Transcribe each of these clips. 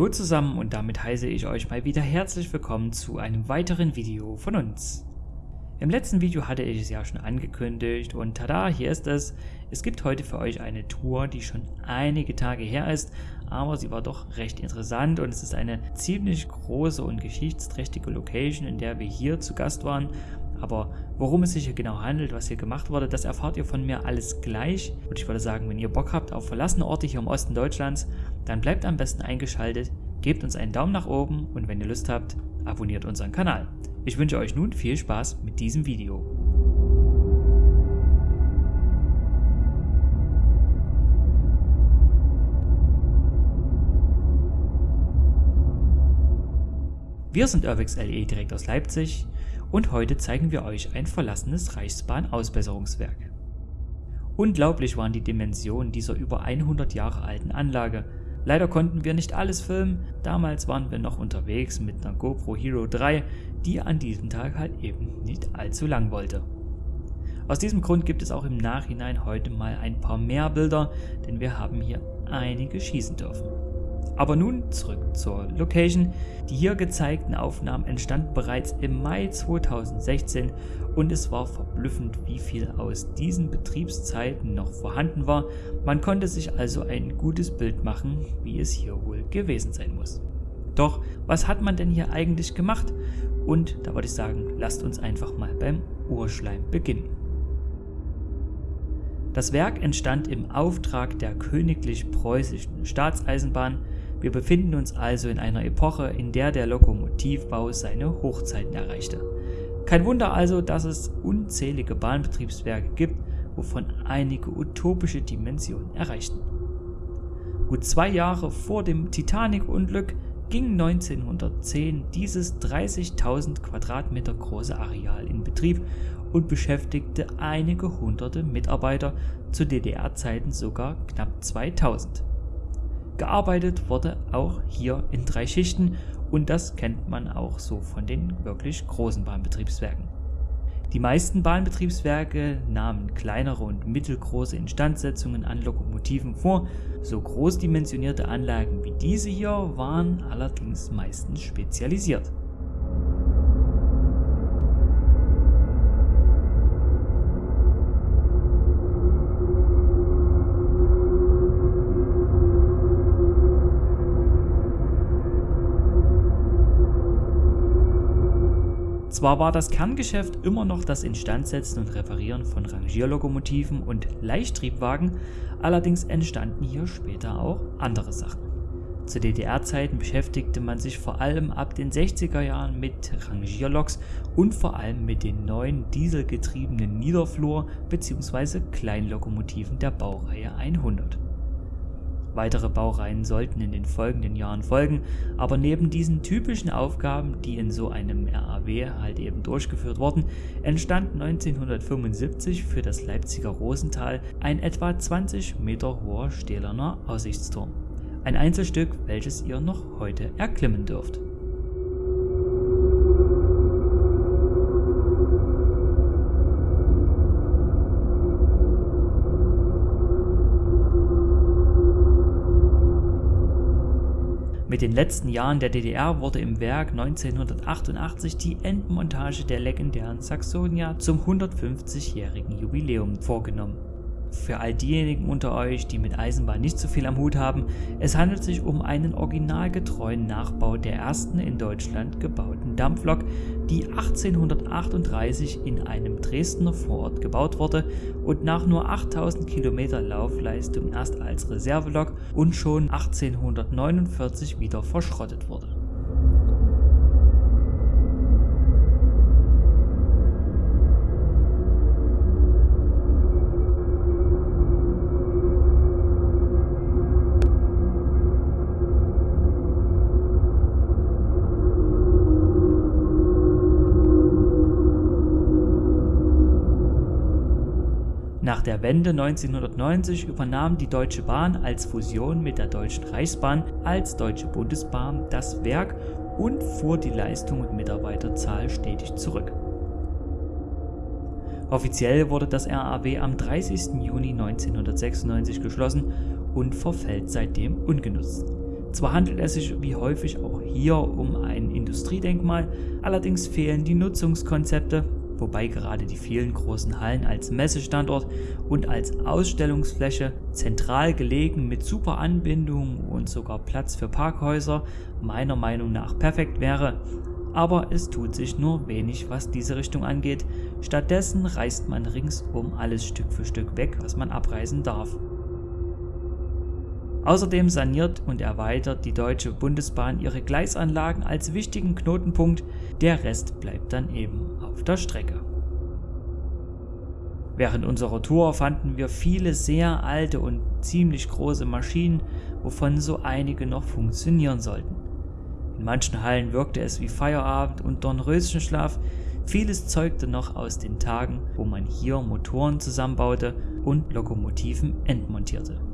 Hallo zusammen und damit heiße ich euch mal wieder herzlich willkommen zu einem weiteren Video von uns. Im letzten Video hatte ich es ja schon angekündigt und tada, hier ist es. Es gibt heute für euch eine Tour, die schon einige Tage her ist, aber sie war doch recht interessant und es ist eine ziemlich große und geschichtsträchtige Location, in der wir hier zu Gast waren. Aber worum es sich hier genau handelt, was hier gemacht wurde, das erfahrt ihr von mir alles gleich. Und ich würde sagen, wenn ihr Bock habt auf verlassene Orte hier im Osten Deutschlands, dann bleibt am besten eingeschaltet, gebt uns einen Daumen nach oben und wenn ihr Lust habt, abonniert unseren Kanal. Ich wünsche euch nun viel Spaß mit diesem Video. Wir sind Irvix LE direkt aus Leipzig und heute zeigen wir euch ein verlassenes Reichsbahn-Ausbesserungswerk. Unglaublich waren die Dimensionen dieser über 100 Jahre alten Anlage. Leider konnten wir nicht alles filmen, damals waren wir noch unterwegs mit einer GoPro Hero 3, die an diesem Tag halt eben nicht allzu lang wollte. Aus diesem Grund gibt es auch im Nachhinein heute mal ein paar mehr Bilder, denn wir haben hier einige schießen dürfen. Aber nun zurück zur Location. Die hier gezeigten Aufnahmen entstanden bereits im Mai 2016 und es war verblüffend, wie viel aus diesen Betriebszeiten noch vorhanden war. Man konnte sich also ein gutes Bild machen, wie es hier wohl gewesen sein muss. Doch, was hat man denn hier eigentlich gemacht? Und da würde ich sagen, lasst uns einfach mal beim Urschleim beginnen. Das Werk entstand im Auftrag der Königlich Preußischen Staatseisenbahn wir befinden uns also in einer Epoche, in der der Lokomotivbau seine Hochzeiten erreichte. Kein Wunder also, dass es unzählige Bahnbetriebswerke gibt, wovon einige utopische Dimensionen erreichten. Gut zwei Jahre vor dem Titanic-Unglück ging 1910 dieses 30.000 Quadratmeter große Areal in Betrieb und beschäftigte einige hunderte Mitarbeiter, zu DDR-Zeiten sogar knapp 2000. Gearbeitet wurde auch hier in drei Schichten und das kennt man auch so von den wirklich großen Bahnbetriebswerken. Die meisten Bahnbetriebswerke nahmen kleinere und mittelgroße Instandsetzungen an Lokomotiven vor, so großdimensionierte Anlagen wie diese hier waren allerdings meistens spezialisiert. Zwar war das Kerngeschäft immer noch das Instandsetzen und Reparieren von Rangierlokomotiven und Leichttriebwagen, allerdings entstanden hier später auch andere Sachen. Zu DDR-Zeiten beschäftigte man sich vor allem ab den 60er Jahren mit Rangierloks und vor allem mit den neuen dieselgetriebenen Niederflur- bzw. Kleinlokomotiven der Baureihe 100. Weitere Baureihen sollten in den folgenden Jahren folgen, aber neben diesen typischen Aufgaben, die in so einem RAW halt eben durchgeführt wurden, entstand 1975 für das Leipziger Rosental ein etwa 20 Meter hoher stählerner Aussichtsturm. Ein Einzelstück, welches ihr noch heute erklimmen dürft. Mit den letzten Jahren der DDR wurde im Werk 1988 die Endmontage der legendären Saxonia zum 150-jährigen Jubiläum vorgenommen für all diejenigen unter euch, die mit Eisenbahn nicht so viel am Hut haben, es handelt sich um einen originalgetreuen Nachbau der ersten in Deutschland gebauten Dampflok, die 1838 in einem Dresdner Vorort gebaut wurde und nach nur 8000 Kilometer Laufleistung erst als Reservelok und schon 1849 wieder verschrottet wurde. Nach der Wende 1990 übernahm die Deutsche Bahn als Fusion mit der Deutschen Reichsbahn als Deutsche Bundesbahn das Werk und fuhr die Leistung und Mitarbeiterzahl stetig zurück. Offiziell wurde das RAW am 30. Juni 1996 geschlossen und verfällt seitdem ungenutzt. Zwar handelt es sich wie häufig auch hier um ein Industriedenkmal, allerdings fehlen die Nutzungskonzepte, wobei gerade die vielen großen Hallen als Messestandort und als Ausstellungsfläche zentral gelegen mit super Anbindung und sogar Platz für Parkhäuser meiner Meinung nach perfekt wäre. Aber es tut sich nur wenig, was diese Richtung angeht. Stattdessen reißt man ringsum alles Stück für Stück weg, was man abreißen darf. Außerdem saniert und erweitert die Deutsche Bundesbahn ihre Gleisanlagen als wichtigen Knotenpunkt, der Rest bleibt dann eben auf der Strecke. Während unserer Tour fanden wir viele sehr alte und ziemlich große Maschinen, wovon so einige noch funktionieren sollten. In manchen Hallen wirkte es wie Feierabend und Dornröschenschlaf, vieles zeugte noch aus den Tagen, wo man hier Motoren zusammenbaute und Lokomotiven entmontierte.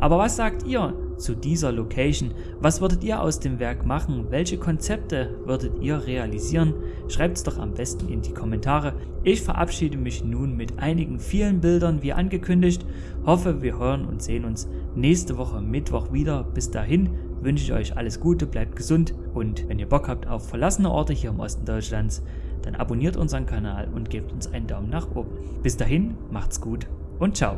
Aber was sagt ihr zu dieser Location? Was würdet ihr aus dem Werk machen? Welche Konzepte würdet ihr realisieren? Schreibt es doch am besten in die Kommentare. Ich verabschiede mich nun mit einigen vielen Bildern wie angekündigt. Hoffe, wir hören und sehen uns nächste Woche Mittwoch wieder. Bis dahin wünsche ich euch alles Gute, bleibt gesund und wenn ihr Bock habt auf verlassene Orte hier im Osten Deutschlands, dann abonniert unseren Kanal und gebt uns einen Daumen nach oben. Bis dahin, macht's gut und ciao.